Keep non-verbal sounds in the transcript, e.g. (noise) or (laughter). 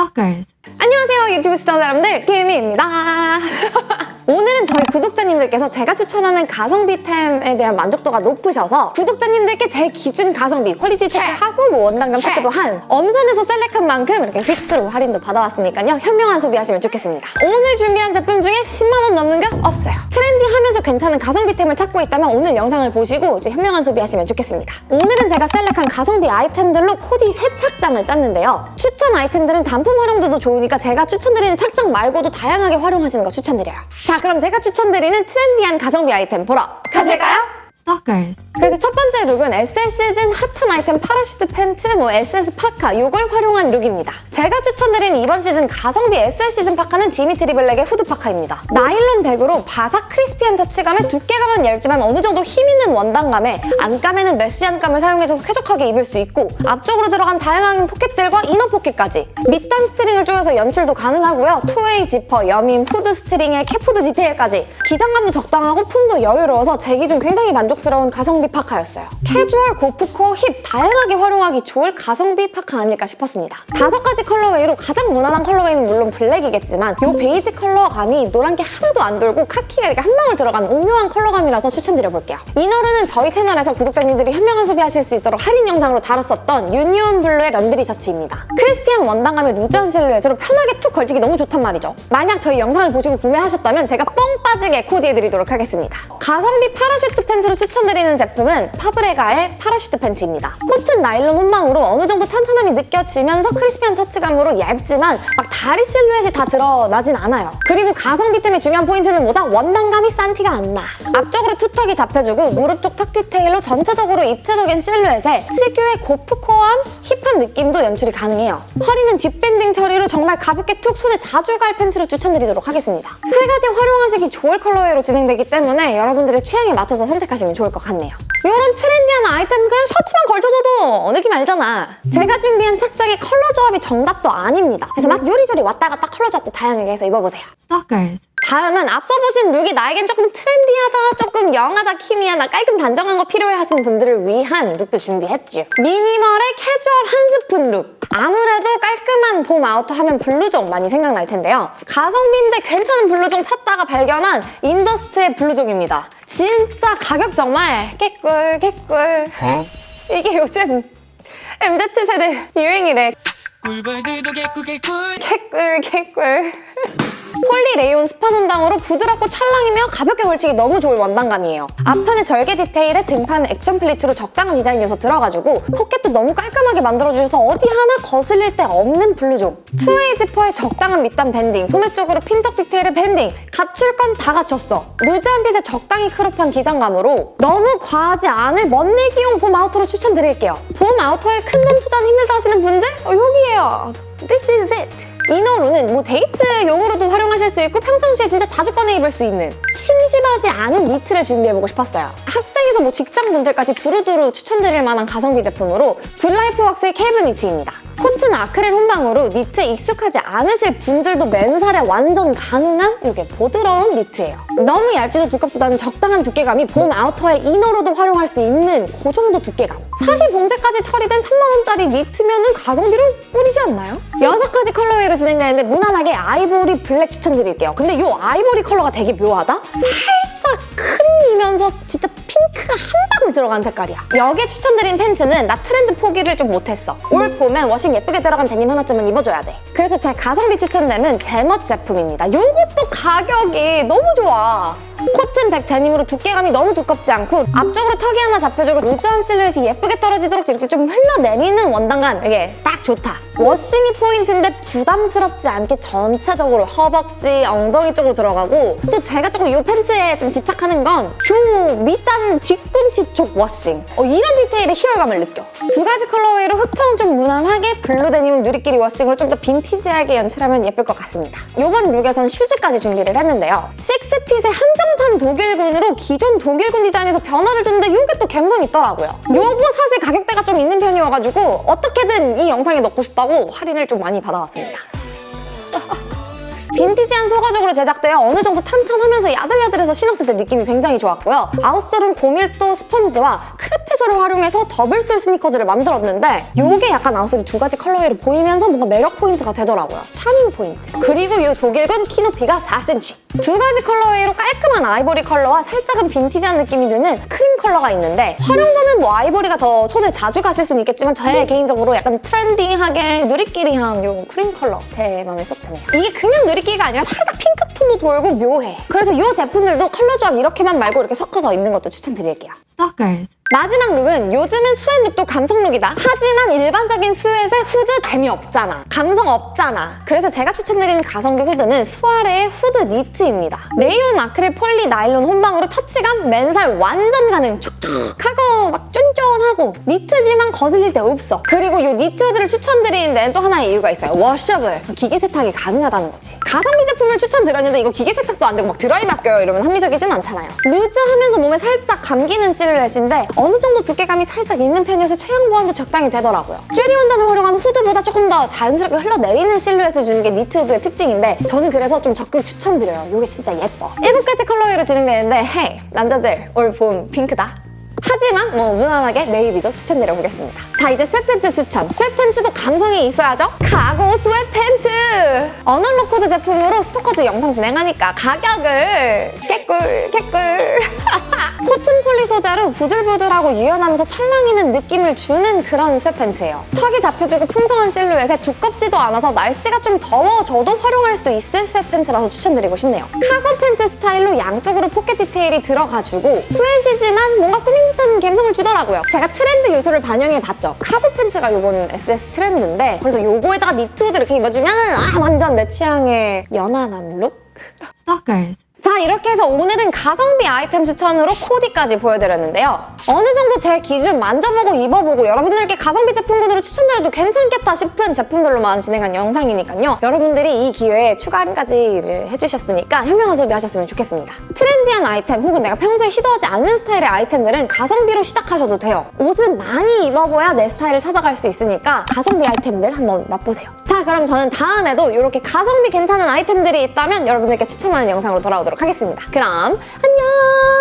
Stalkers. 안녕하세요 유튜브 시청자 여러분들 김희입니다 (laughs) 오늘은 저희 구독자님들께서 제가 추천하는 가성비템에 대한 만족도가 높으셔서 구독자님들께 제 기준 가성비 quality 체크하고 뭐 원단감 체크도 한 엄선해서 select한 만큼 이렇게 fix로 할인도 받아왔으니까요. 현명한 소비하시면 좋겠습니다. 오늘 준비한 제품 중에 10만 원 넘는 거 없어요. trendy하면서 괜찮은 가성비템을 찾고 있다면 오늘 영상을 보시고 이제 현명한 소비하시면 좋겠습니다. 오늘은 제가 select한 가성비 아이템들로 코디 세 착장을 짰는데요. 추천 아이템들은 단품 활용도도 좋으니까 제가 추천드리는 착장 말고도 다양하게 활용하시는 거 추천드려요. 자 그럼 제가 추천드리는 트렌디한 가성비 아이템 보러 가실까요? Stalkers. 그래서 첫 번째 룩은 SS 시즌 핫한 아이템 parachute 팬츠, 뭐 SS 파카 이걸 활용한 룩입니다. 제가 추천드린 이번 시즌 가성비 SS 시즌 파카는 디미트리 블랙의 후드 파카입니다. 나일론 백으로 바삭 crispy한 터치감에 두께감은 얇지만 어느 정도 힘 있는 원단감에 안감에는 메쉬 안감을 사용해줘서 쾌적하게 입을 수 있고 앞쪽으로 들어간 다양한 포켓들과 inner 포켓까지 밑단 string을 조여서 연출도 가능하고요. two-way 지퍼, 여밈, 후드 string에 캡후드 디테일까지 기장감도 적당하고 품도 여유로워서 제 기준 굉장히 만족 스러운 가성비 파카였어요. 캐주얼, 고프코, 힙 다양하게 활용하기 좋을 가성비 파카 아닐까 싶었습니다. 다섯 가지 colorway로 가장 무난한 colorway는 물론 블랙이겠지만 이 베이지 컬러감이 노란 게 하나도 안 돌고 카키가 이렇게 한 방울 들어간 오묘한 컬러감이라서 추천드려볼게요. inner로는 저희 채널에서 구독자님들이 현명한 소비하실 수 있도록 할인 영상으로 다뤘었던 유니온 블루의 laundry 셔츠입니다. crispy한 원단감의 루즈한 실루엣으로 편하게 툭 걸치기 너무 좋단 말이죠. 만약 저희 영상을 보시고 구매하셨다면 제가 뽕 빠지게 코디해드리도록 하겠습니다. 가성비 parachute 팬츠로 추천 드리는 제품은 파브레가의 parachute 팬츠입니다. 코튼 나일론 혼방으로 어느 정도 탄탄함이 느껴지면서 crispy한 터치감으로 얇지만 막 다리 실루엣이 다 드러나진 않아요. 그리고 가성비템의 중요한 포인트는 뭐다? 원단감이 싼 티가 안 나. 앞쪽으로 투턱이 잡혀주고 무릎 쪽 턱 디테일로 전체적으로 입체적인 실루엣에 특유의 gorpcore함, 힙한 느낌도 연출이 가능해요. 허리는 뒷밴딩 처리로 정말 가볍게 툭 손에 자주 갈 팬츠로 추천드리도록 하겠습니다. 세 가지 활용하시기 좋을 colorway로 진행되기 때문에 여러분들의 취향에 맞춰서 선택하시면 좋을 것 같네요. 이런 트렌디한 아이템 그냥 셔츠만 걸쳐줘도 느낌 알잖아. 제가 준비한 착장의 컬러 조합이 정답도 아닙니다. 그래서 막 요리조리 왔다 갔다 컬러 조합도 다양하게 해서 입어보세요. Stalkers. 다음은 앞서 보신 룩이 나에겐 조금 트렌디하다, 조금 young하다, 키미하다, 깔끔 단정한 거 필요해 하시는 분들을 위한 룩도 준비했죠. 미니멀의 캐주얼 한 스푼 룩. 아무래도 깔끔한 봄 아우터 하면 블루종 많이 생각날 텐데요. 가성비인데 괜찮은 블루종 찾다가 발견한 인더스트의 블루종입니다. 진짜 가격 정말 개꿀 개꿀. 이게 요즘 MZ세대 유행이래. 꿀벌들도 개꿀 개꿀 개꿀 개꿀 (laughs) 폴리레이온 스판 원단으로 부드럽고 찰랑이며 가볍게 걸치기 너무 좋을 원단감이에요. 앞판의 절개 디테일에 등판은 action pleats로 적당한 디자인 요소 들어가지고 포켓도 너무 깔끔하게 만들어주셔서 어디 하나 거슬릴 데 없는 블루종. two-way 지퍼에 적당한 밑단 밴딩, 소매 쪽으로 pintuck 디테일의 밴딩 갖출 건 다 갖췄어. 루즈한 핏에 적당히 크롭한 기장감으로 너무 과하지 않을 멋내기용 봄 아우터로 추천드릴게요. 봄 아우터에 큰 돈 투자는 힘들다 하시는 분들 어, 여기에요. This is it. inner로는 뭐 데이트용으로도 활용하실 수 있고 평상시에 진짜 자주 꺼내 입을 수 있는 심심하지 않은 니트를 준비해보고 싶었어요. 학생에서 뭐 직장분들까지 두루두루 추천드릴 만한 가성비 제품으로 굿라이프웍스의 캐브 니트입니다. 코튼 아크릴 혼방으로 니트에 익숙하지 않으실 분들도 맨살에 완전 가능한 이렇게 보드러운 니트예요. 너무 얇지도 두껍지도 않은 적당한 두께감이 봄 아우터의 inner로도 활용할 수 있는 그 정도 두께감. 사실 봉제까지 처리된 3만원짜리 니트면 가성비로 꿀이지 않나요? 여섯 가지 colorway로 진행되는데 무난하게 아이보리 블랙 추천드릴게요. 근데 이 아이보리 컬러가 되게 묘하다? 크림이면서 진짜 핑크가 한 방울 들어간 색깔이야. 여기에 추천드린 팬츠는 나 트렌드 포기를 좀 못했어. 올 봄엔 워싱 예쁘게 들어간 데님 하나쯤은 입어줘야 돼. 그래서 제 가성비 추천템은 제멋 제품입니다. 이것도 가격이 너무 좋아. 코튼 백 데님으로 두께감이 너무 두껍지 않고 앞쪽으로 턱이 하나 잡혀주고 루즈한 실루엣이 예쁘게 떨어지도록 이렇게 좀 흘러내리는 원단감 이게 딱 좋다. 워싱이 포인트인데 부담스럽지 않게 전체적으로 허벅지, 엉덩이 쪽으로 들어가고 또 제가 조금 이 팬츠에 좀 집착하는 건 요 밑단 뒤꿈치 쪽 워싱 어, 이런 디테일의 희열감을 느껴. 두 가지 colorway로 흑청은 좀 무난하게 블루 데님은 누리끼리 워싱으로 좀 더 빈티지하게 연출하면 예쁠 것 같습니다. 이번 룩에선 슈즈까지 준비를 했는데요. 식스핏의 한정판 독일군으로 기존 독일군 디자인에서 변화를 줬는데 이게 또 감성이 있더라고요. 요거 사실 가격대가 좀 있는 편이어가지고 어떻게든 이 영상에 넣고 싶다 고 할인을 좀 많이 받아왔습니다. 빈티지한 소가죽으로 제작되어 어느 정도 탄탄하면서 야들야들해서 신었을 때 느낌이 굉장히 좋았고요. outsole은 고밀도 스펀지와 crepe sole을 활용해서 double sole 스니커즈를 만들었는데 이게 약간 outsole이 두 가지 colorway로 보이면서 뭔가 매력 포인트가 되더라고요. charming point. 그리고 이 독일군 키 높이가 4cm. 두 가지 colorway로 깔끔한 아이보리 컬러와 살짝은 빈티지한 느낌이 드는 크림 컬러가 있는데 활용도는 뭐 아이보리가 더 손에 자주 가실 수는 있겠지만 저의 개인적으로 약간 트렌디하게 누리끼리한 요 크림 컬러 제 마음에 쏙 드네요. 이게 그냥 누리 끼리가 아니라 살짝 핑크톤도 돌고 묘해. 그래서 이 제품들도 컬러 조합 이렇게만 말고 이렇게 섞어서 입는 것도 추천드릴게요. Stalkers. 마지막 룩은 요즘은 sweat 룩도 감성 룩이다. 하지만 일반적인 sweat에 후드 재미없잖아. 감성 없잖아. 그래서 제가 추천드리는 가성비 후드는 수아레의 후드 니트입니다. 레이온 아크릴 폴리 나일론 혼방으로 터치감 맨살 완전 가능. 촉촉하고 막 쫀쫀 하고 니트지만 거슬릴 데 없어. 그리고 이 니트 후드를 추천드리는 데는 또 하나의 이유가 있어요. washable. 기계 세탁이 가능하다는 거지. 가성비 제품을 추천드렸는데 이거 기계 세탁도 안 되고 막 드라이 맡겨요 이러면 합리적이진 않잖아요. 루즈하면서 몸에 살짝 감기는 실루엣인데 어느 정도 두께감이 살짝 있는 편이어서 체형 보완도 적당히 되더라고요. 쭈리 원단을 활용한 후드보다 조금 더 자연스럽게 흘러내리는 실루엣을 주는 게 니트 후드의 특징인데 저는 그래서 좀 적극 추천드려요. 이게 진짜 예뻐. 일곱 가지 colorway로 진행되는데 hey 남자들 올 봄 핑크다. 하지만 뭐 무난하게 네이비도 추천드려보겠습니다. 자 이제 sweatpants 추천. Sweatpants도 감성이 있어야죠. Cargo sweatpants! 어널로 코드 제품으로 스토커즈 영상 진행하니까 가격을 개꿀 개꿀 코튼 poly 소재로 부들부들하고 유연하면서 찰랑이는 느낌을 주는 그런 sweatpants예요. 턱이 잡혀주고 풍성한 실루엣에 두껍지도 않아서 날씨가 좀 더워져도 활용할 수 있을 sweatpants라서 추천드리고 싶네요. Cargo pants 스타일로 양쪽으로 포켓 디테일이 들어가주고 sweat이지만 뭔가 꾸민 듯한 감성을 주더라고요. 제가 트렌드 요소를 반영해봤죠. Cargo pants가 요번 SS 트렌드인데 그래서 요거에다가 니트 후드 이렇게 입어주면 아 완전 내 취향의 연하남 룩? Stalkers. 자 이렇게 해서 오늘은 가성비 아이템 추천으로 코디까지 보여드렸는데요. 어느 정도 제 기준 만져보고 입어보고 여러분들께 가성비 제품군으로 추천드려도 괜찮겠다 싶은 제품들로만 진행한 영상이니까요. 여러분들이 이 기회에 추가 할인까지를 해주셨으니까 현명한 소비하셨으면 좋겠습니다. 트렌디한 아이템 혹은 내가 평소에 시도하지 않는 스타일의 아이템들은 가성비로 시작하셔도 돼요. 옷은 많이 입어봐야 내 스타일을 찾아갈 수 있으니까 가성비 아이템들 한번 맛보세요. 자 그럼 저는 다음에도 이렇게 가성비 괜찮은 아이템들이 있다면 여러분들께 추천하는 영상으로 돌아오도록 하겠습니다. 그럼 안녕!